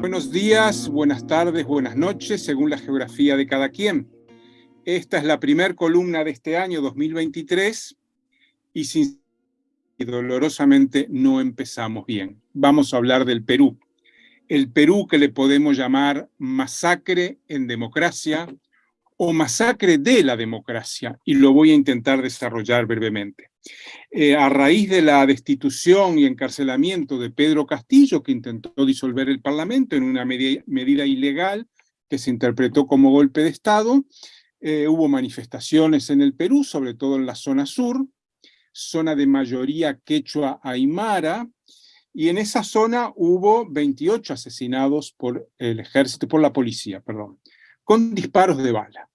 Buenos días, buenas tardes, buenas noches, según la geografía de cada quien. Esta es la primera columna de este año 2023 y sin dolorosamente no empezamos bien. Vamos a hablar del Perú. El Perú que le podemos llamar masacre en democracia o masacre de la democracia, y lo voy a intentar desarrollar brevemente. Eh, a raíz de la destitución y encarcelamiento de Pedro Castillo, que intentó disolver el Parlamento en una medida, ilegal que se interpretó como golpe de Estado, eh, hubo manifestaciones en el Perú, sobre todo en la zona sur, zona de mayoría quechua aymara, y en esa zona hubo 28 asesinados por el ejército, por la policía, perdón, con disparos de bala.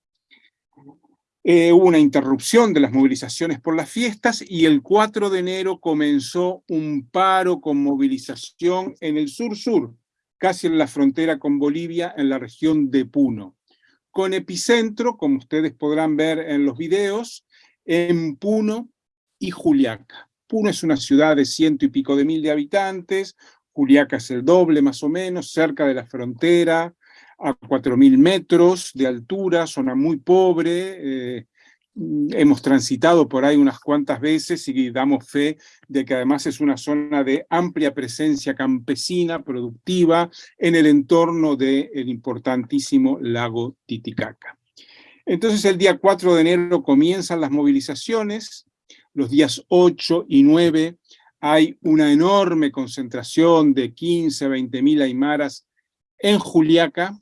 Eh, hubo una interrupción de las movilizaciones por las fiestas y el 4 de enero comenzó un paro con movilización en el sur-sur, casi en la frontera con Bolivia, en la región de Puno, con epicentro, como ustedes podrán ver en los videos, en Puno y Juliaca. Puno es una ciudad de ciento y pico de mil de habitantes, Juliaca es el doble más o menos, cerca de la frontera, a 4.000 metros de altura, zona muy pobre, eh, hemos transitado por ahí unas cuantas veces y damos fe de que además es una zona de amplia presencia campesina, productiva, en el entorno del importantísimo lago Titicaca. Entonces el día 4 de enero comienzan las movilizaciones, los días 8 y 9 hay una enorme concentración de 15 a 20 mil aymaras en Juliaca,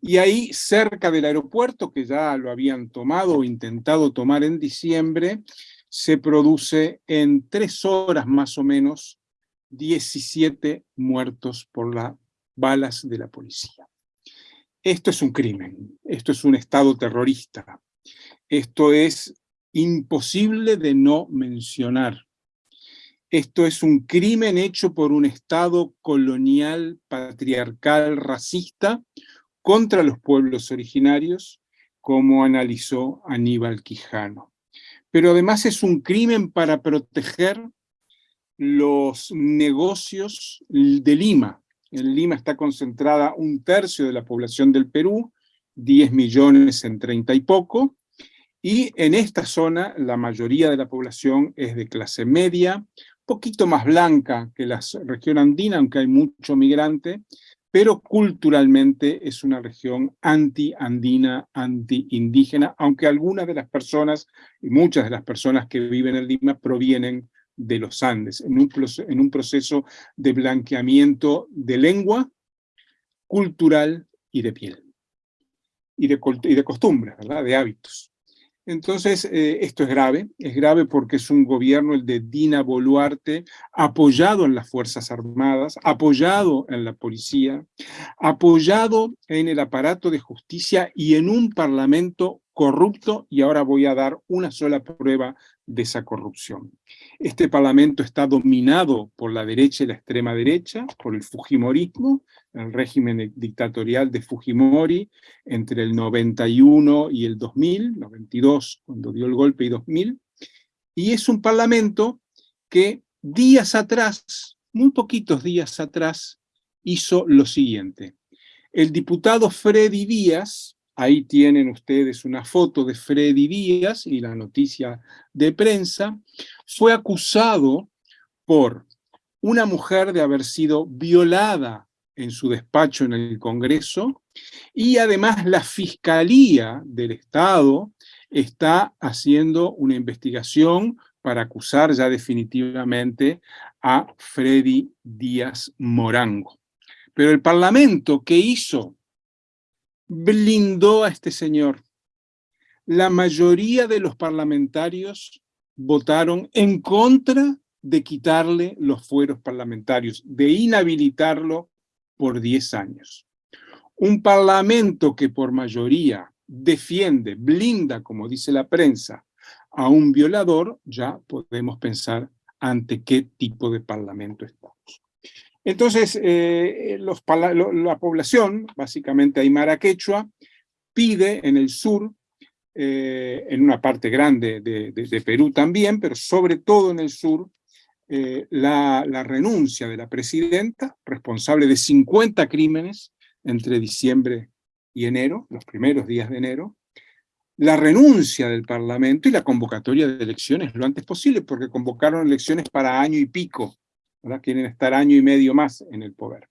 y ahí, cerca del aeropuerto, que ya lo habían tomado o intentado tomar en diciembre, se produce en tres horas más o menos 17 muertos por las balas de la policía. Esto es un crimen, esto es un estado terrorista, esto es imposible de no mencionar. Esto es un crimen hecho por un estado colonial, patriarcal, racista, contra los pueblos originarios, como analizó Aníbal Quijano. Pero además es un crimen para proteger los negocios de Lima. En Lima está concentrada un tercio de la población del Perú, 10 millones en 30 y poco, y en esta zona la mayoría de la población es de clase media, poquito más blanca que la región andina, aunque hay mucho migrante, pero culturalmente es una región anti-andina, anti-indígena, aunque algunas de las personas, y muchas de las personas que viven en Lima, provienen de los Andes, en un, proceso de blanqueamiento de lengua, cultural y de piel, y de, costumbres, de hábitos. Entonces, eh, esto es grave, es grave porque es un gobierno, el de Dina Boluarte, apoyado en las Fuerzas Armadas, apoyado en la policía, apoyado en el aparato de justicia y en un parlamento corrupto, y ahora voy a dar una sola prueba de esa corrupción. Este parlamento está dominado por la derecha y la extrema derecha, por el Fujimorismo, el régimen dictatorial de Fujimori entre el 91 y el 2000, 92 cuando dio el golpe y 2000, y es un parlamento que días atrás, muy poquitos días atrás, hizo lo siguiente. El diputado Freddy Díaz, ahí tienen ustedes una foto de Freddy Díaz y la noticia de prensa, fue acusado por una mujer de haber sido violada en su despacho en el Congreso, y además la Fiscalía del Estado está haciendo una investigación para acusar ya definitivamente a Freddy Díaz Morango. Pero el Parlamento, ¿qué hizo? Blindó a este señor. La mayoría de los parlamentarios votaron en contra de quitarle los fueros parlamentarios, de inhabilitarlo por 10 años. Un parlamento que por mayoría defiende, blinda, como dice la prensa, a un violador, ya podemos pensar ante qué tipo de parlamento estamos. Entonces, eh, la población, básicamente aymara quechua, pide en el sur, eh, en una parte grande de, Perú también, pero sobre todo en el sur, eh, la, la, renuncia de la presidenta, responsable de 50 crímenes entre diciembre y enero, los primeros días de enero, la renuncia del Parlamento y la convocatoria de elecciones lo antes posible, porque convocaron elecciones para año y pico, quieren estar año y medio más en el poder.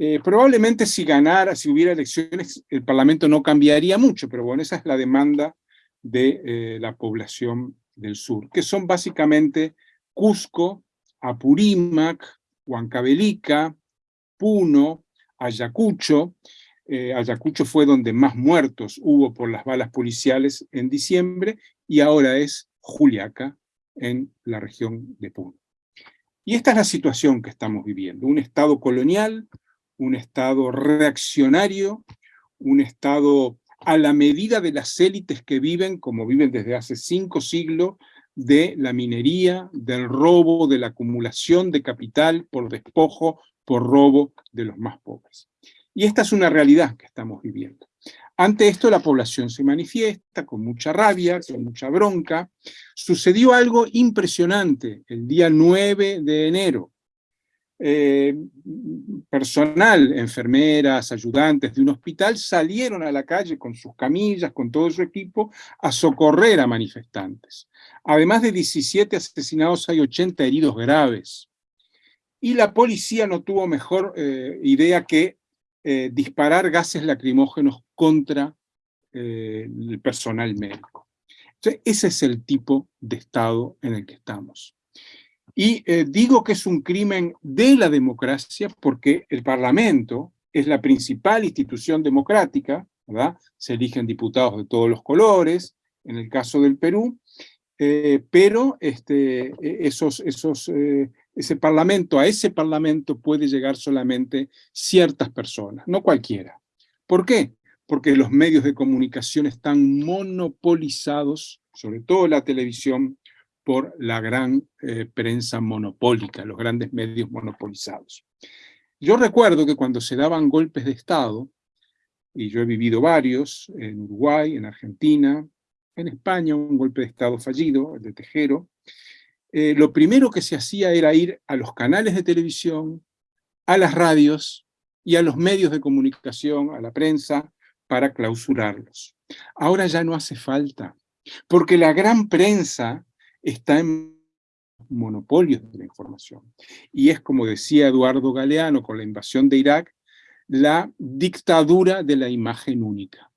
Eh, probablemente si ganara, si hubiera elecciones, el Parlamento no cambiaría mucho, pero bueno, esa es la demanda de eh, la población del sur, que son básicamente Cusco, Apurímac, Huancavelica, Puno, Ayacucho. Eh, Ayacucho fue donde más muertos hubo por las balas policiales en diciembre y ahora es Juliaca en la región de Puno. Y esta es la situación que estamos viviendo, un Estado colonial, un Estado reaccionario, un Estado a la medida de las élites que viven, como viven desde hace cinco siglos, de la minería, del robo, de la acumulación de capital por despojo, por robo de los más pobres. Y esta es una realidad que estamos viviendo. Ante esto la población se manifiesta con mucha rabia, con mucha bronca. Sucedió algo impresionante el día 9 de enero. Eh, personal, enfermeras, ayudantes de un hospital, salieron a la calle con sus camillas, con todo su equipo, a socorrer a manifestantes. Además de 17 asesinados, hay 80 heridos graves. Y la policía no tuvo mejor eh, idea que eh, disparar gases lacrimógenos contra el personal médico. ese es el tipo de estado en el que estamos. Y eh, digo que es un crimen de la democracia porque el Parlamento es la principal institución democrática, ¿verdad? Se eligen diputados de todos los colores, en el caso del Perú, eh, pero este, e, esos, esos, eh, ese parlamento, a ese parlamento puede llegar solamente ciertas personas, no cualquiera. ¿Por qué? Porque los medios de comunicación están monopolizados, sobre todo la televisión, por la gran eh, prensa monopólica, los grandes medios monopolizados. Yo recuerdo que cuando se daban golpes de Estado, y yo he vivido varios, en Uruguay, en Argentina, en España, un golpe de Estado fallido, el de Tejero, eh, lo primero que se hacía era ir a los canales de televisión, a las radios y a los medios de comunicación, a la prensa, para clausurarlos. Ahora ya no hace falta, porque la gran prensa está en monopolios de la información. Y es como decía Eduardo Galeano con la invasión de Irak, la dictadura de la imagen única.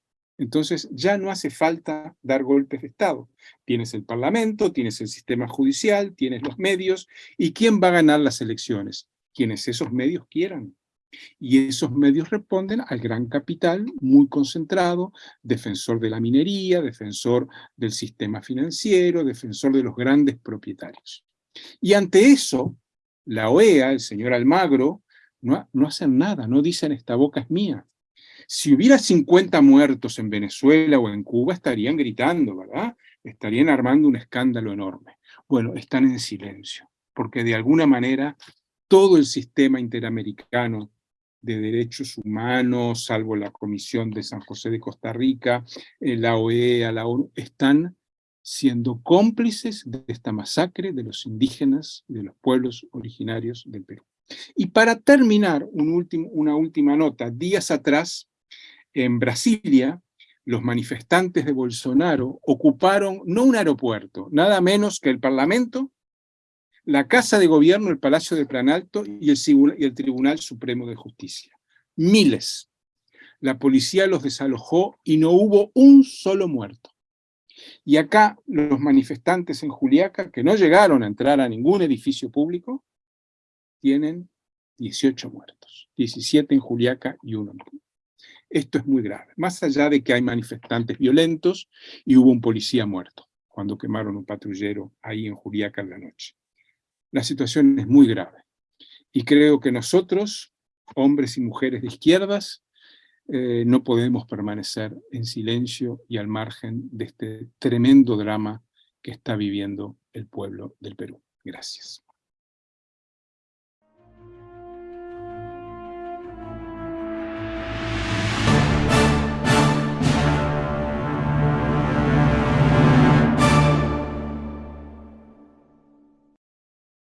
Entonces ya no hace falta dar golpes de Estado. Tienes el Parlamento, tienes el sistema judicial, tienes los medios, ¿y quién va a ganar las elecciones? Quienes esos medios quieran. Y esos medios responden al gran capital muy concentrado, defensor de la minería, defensor del sistema financiero, defensor de los grandes propietarios. Y ante eso, la OEA, el señor Almagro, no, no hacen nada, no dicen esta boca es mía. Si hubiera 50 muertos en Venezuela o en Cuba, estarían gritando, ¿verdad? Estarían armando un escándalo enorme. Bueno, están en silencio, porque de alguna manera todo el sistema interamericano de Derechos Humanos, salvo la Comisión de San José de Costa Rica, eh, la OEA, la ONU, están siendo cómplices de esta masacre de los indígenas de los pueblos originarios del Perú. Y para terminar, una última nota. Días atrás, en Brasilia, los manifestantes de Bolsonaro ocuparon no un aeropuerto, nada menos que el Parlamento la Casa de Gobierno, el Palacio de Planalto y el, y el Tribunal Supremo de Justicia. Miles. La policía los desalojó y no hubo un solo muerto. Y acá los manifestantes en Juliaca, que no llegaron a entrar a ningún edificio público, tienen 18 muertos, 17 en Juliaca y uno en Esto es muy grave, más allá de que hay manifestantes violentos y hubo un policía muerto cuando quemaron un patrullero ahí en Juliaca en la noche la situación es muy grave. Y creo que nosotros, hombres y mujeres de izquierdas, eh, no podemos permanecer en silencio y al margen de este tremendo drama que está viviendo el pueblo del Perú. Gracias.